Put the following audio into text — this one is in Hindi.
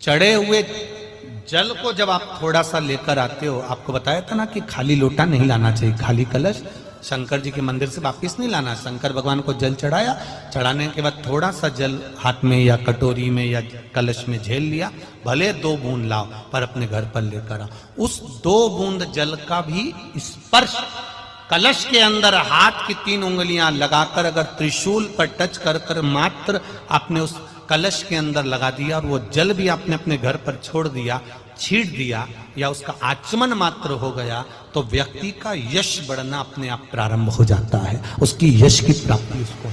चढ़े हुए जल को जब आप थोड़ा सा लेकर आते हो, आपको बताया था ना कि खाली लोटा नहीं लाना चाहिए, खाली कलश। शंकर जी के मंदिर से वापिस नहीं लाना। शंकर भगवान को जल चढ़ाया। चढ़ाने के बाद थोड़ा सा जल हाथ में या कटोरी में या कलश में झेल लिया। भले दो बूंद लाओ, पर अपने घर पर लेकर आओ। उस दो बूंद जल का भी स्पर्श, कलश के अंदर हाथ की तीन उंगलियाँ लगाकर अगर त्रिशूल पर टच कर कर मात्र आपने उस कलश के अंदर लगा दिया और वो जल भी आपने अपने घर पर छोड़ दिया, छीट दिया या उसका आचमन मात्र हो गया तो व्यक्ति का यश बढ़ना अपने आप प्रारंभ हो जाता है। उसकी यश की प्राप्ति उसको